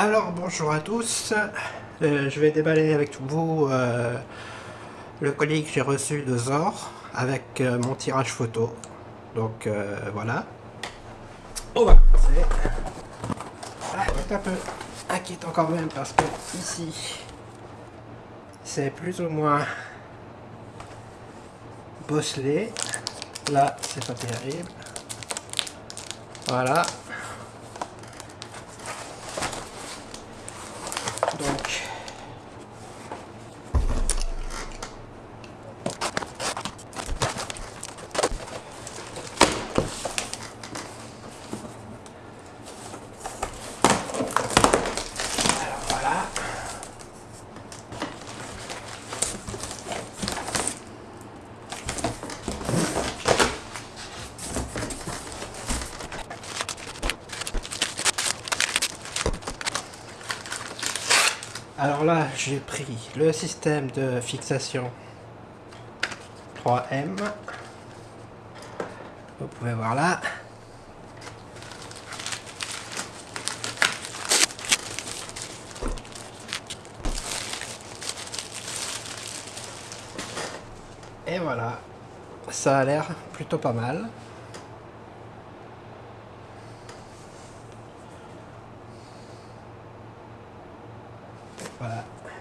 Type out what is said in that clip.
Alors bonjour à tous, Euh, je vais déballer avec vous euh, le colis que j'ai reçu de Zor avec euh, mon tirage photo. Donc voilà. On va commencer. Ah, un peu inquiétant quand même parce que ici c'est plus ou moins bosselé. Là c'est pas terrible. Voilà. Donc, Alors là, j'ai pris le système de fixation 3M. Vous pouvez voir là. Et voilà, ça a l'air plutôt pas mal. 过来。